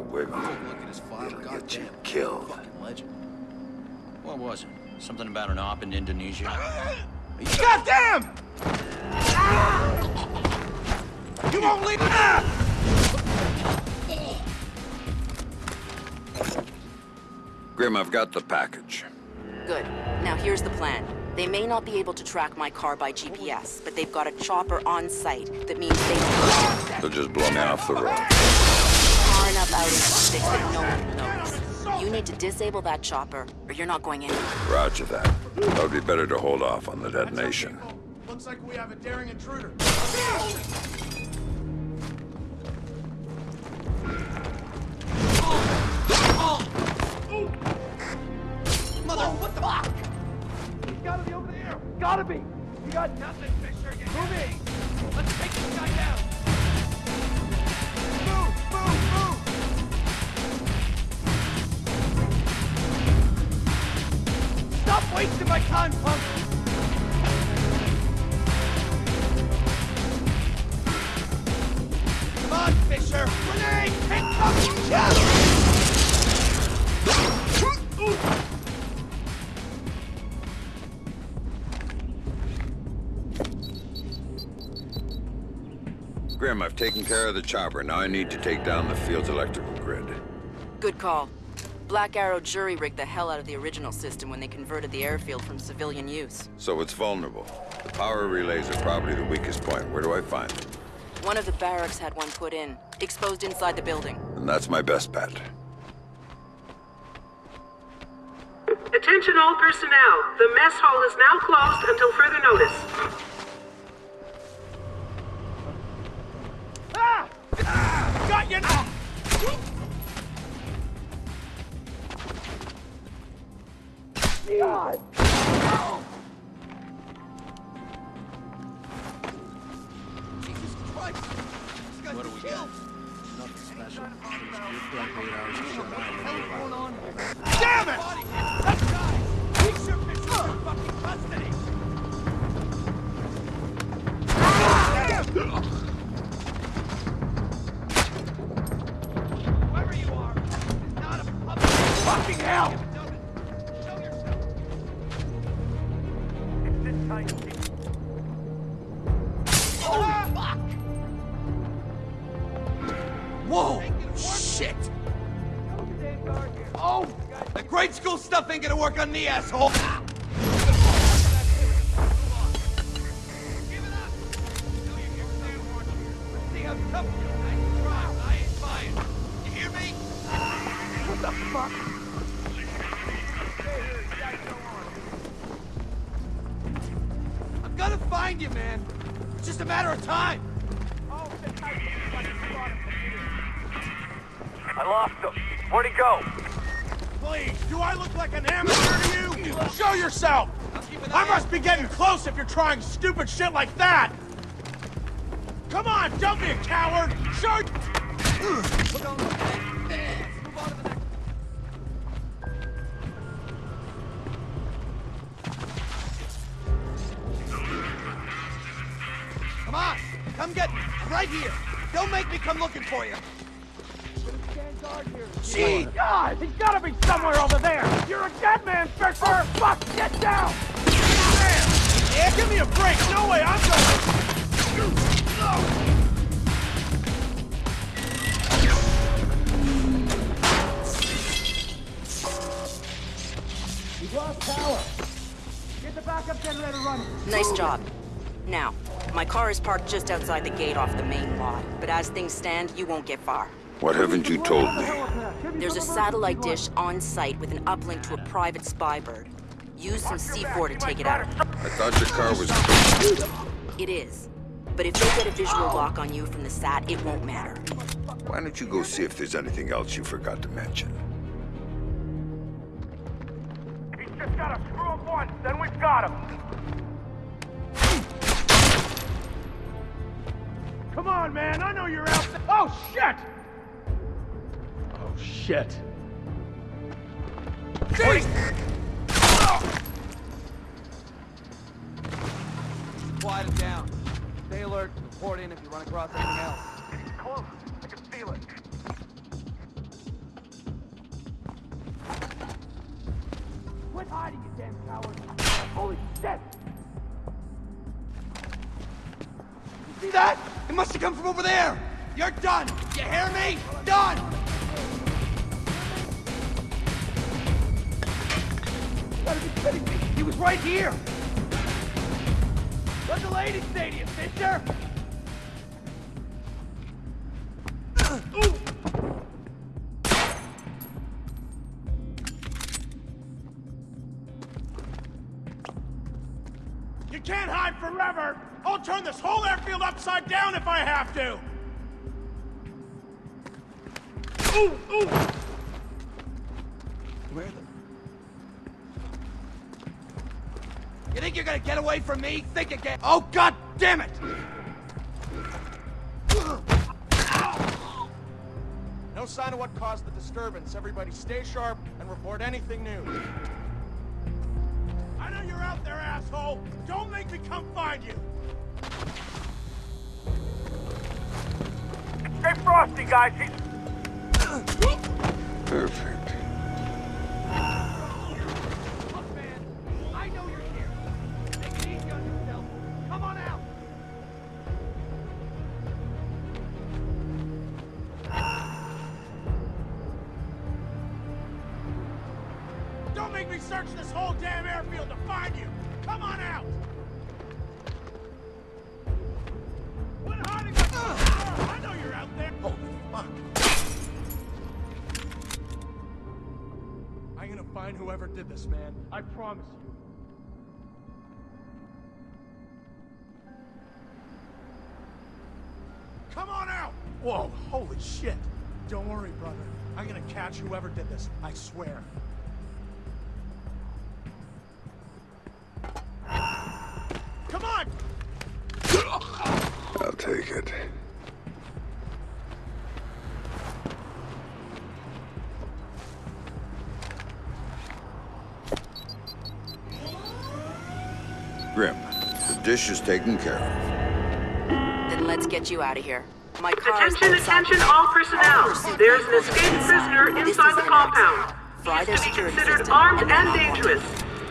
wiggle. Take a look at his file. It'll God get you killed. Fucking legend. What was it? Something about an op in Indonesia? God damn! You won't leave. Ah! Grim, I've got the package. Good. Now here's the plan. They may not be able to track my car by GPS, but they've got a chopper on site. That means they... They'll just blow me off the road. Far enough out into sticks that no one will notice. You need to disable that chopper, or you're not going anywhere. Roger that. That would be better to hold off on the detonation. Looks like we have a daring intruder. Mother, what the fuck? He's gotta be over there. Gotta be. You got nothing, Fisher. Get Move in. Let's take this guy down. Wasting my time, punk. Come on, Fisher. Grenade! Hit some shit! Grim, I've taken care of the chopper. Now I need to take down the field's electrical grid. Good call. Black Arrow jury rigged the hell out of the original system when they converted the airfield from civilian use. So it's vulnerable. The power relays are probably the weakest point. Where do I find them? One of the barracks had one put in, exposed inside the building. And that's my best bet. Attention all personnel. The mess hall is now closed until further notice. Whoa! Shit! Oh! The grade school stuff ain't gonna work on me, asshole! What the fuck? I'm gonna find you, man. It's just a matter of time. I lost him. Where'd he go? Please, do I look like an amateur to you? Show yourself! I must be getting close if you're trying stupid shit like that! Come on, don't be a coward! Show... Come on, come get me. I'm right here. Don't make me come looking for you. Gee, God, he's gotta be somewhere over there. You're a dead man, Fisher. Oh, fuck, get down. Damn. Yeah, give me a break. No way, I'm going. We've lost power. Get the backup generator running. Nice job. Now, my car is parked just outside the gate off the main lot, but as things stand, you won't get far. What haven't you told me? There's a satellite dish on site with an uplink to a private spy bird. Use some C4 to take it out. I thought your car was... It is. But if they get a visual lock on you from the sat, it won't matter. Why don't you go see if there's anything else you forgot to mention? He's just gotta screw up once, then we've got him. Come on, man. I know you're out there. Oh, shit! Shit. Wait. Quiet it down. Stay alert. Report in if you run across anything else. It's close. I can feel it. Quit hiding, you damn coward. Holy shit! You see that? It must have come from over there! You're done! You hear me? Done! Gotta be kidding me! He was right here! Where's the lady stadium, Fisher? You can't hide forever! I'll turn this whole airfield upside down if I have to! Ooh, ooh! Where the... think you're gonna get away from me? Think again! Oh, god damn it! No sign of what caused the disturbance. Everybody stay sharp and report anything new. I know you're out there, asshole! Don't make me come find you! Stay frosty, guys. He's Perfect. Search this whole damn airfield to find you! Come on out! Quit hiding like I know you're out there! Holy fuck! I'm gonna find whoever did this, man. I promise you. Come on out! Whoa, holy shit! Don't worry, brother. I'm gonna catch whoever did this, I swear. The dish is taken care of. Then let's get you out of here. My car Attention, attention, all personnel. There's an escaped prisoner inside the compound. accident. He is to be considered armed and and dangerous.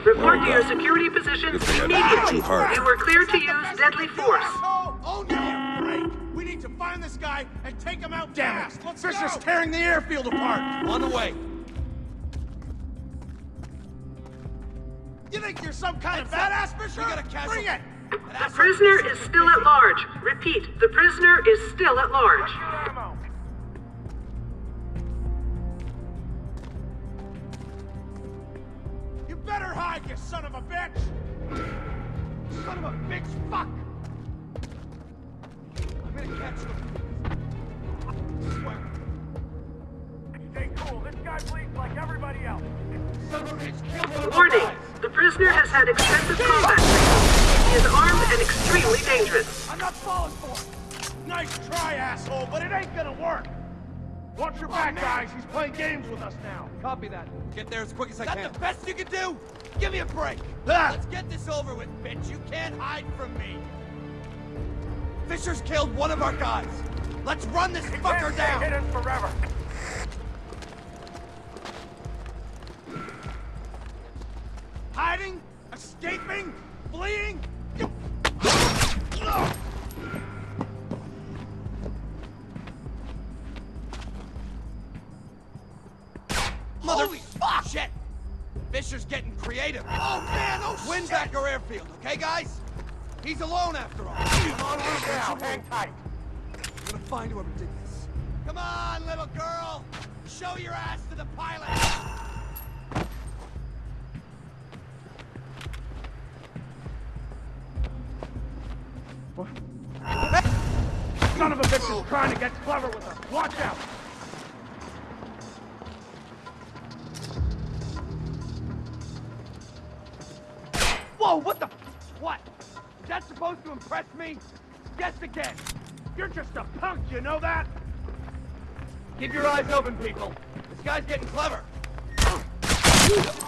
Report to your uh, security positions If they had immediately. too. You were cleared to use deadly force. Oh, oh give me a break! We need to find this guy and take him out Damn fast! Let's Fisher's tearing the airfield apart! On the way. You think you're some kind of badass, Fisher? We got a casualty. Bring it! The prisoner is still at large. Repeat, the prisoner is still at large. You better hide, you son of a bitch! Son of a bitch, fuck! I'm gonna catch them. Swear. Stay cool. This guy bleeds like everybody else. Son of a bitch, kill one of our Warning, the prisoner has had extensive combat. He is armed and extremely dangerous. I'm not falling for it! Nice try, asshole, but it ain't gonna work! Watch your back, guys! He's playing games with us now! Copy that. Get there as quick as I can. Is that the best you can do? Give me a break. Ah! Let's get this over with, bitch. You can't hide from me. Fisher's killed one of our guys. Let's run this Can't fucker stay down. hidden forever. Hiding? Escaping? Fleeing? Creative. Oh man, oh Win back our airfield, okay, guys? He's alone after all. Come on, little Now, girl. hang tight. We're gonna find whoever did this. Come on, little girl. Show your ass to the pilot. Son of a bitch is trying to get clever with us! Watch out! To impress me? Guess again. You're just a punk, you know that? Keep your eyes open, people. This guy's getting clever.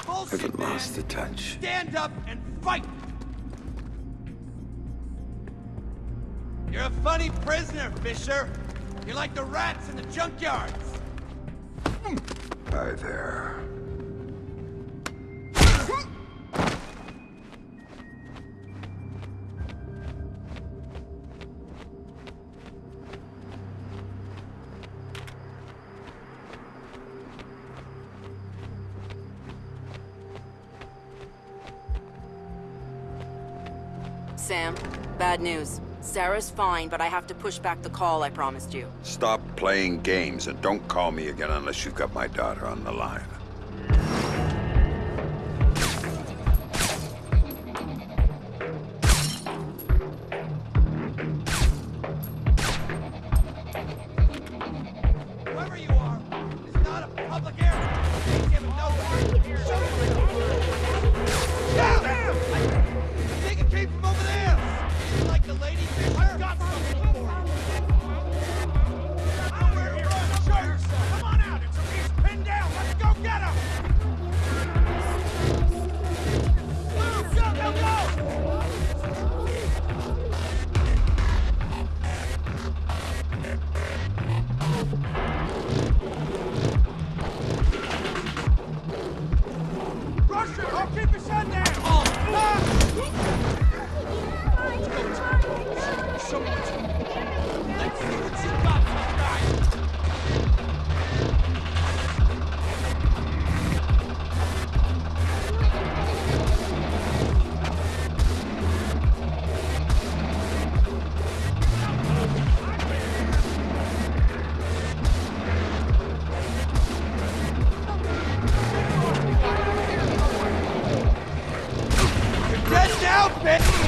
Bullshit, Haven't lost the touch. Stand up and fight! You're a funny prisoner, Fisher. You're like the rats in the junkyards. Hi there. Sam. Bad news. Sarah's fine, but I have to push back the call I promised you. Stop playing games and don't call me again unless you've got my daughter on the line. bitch!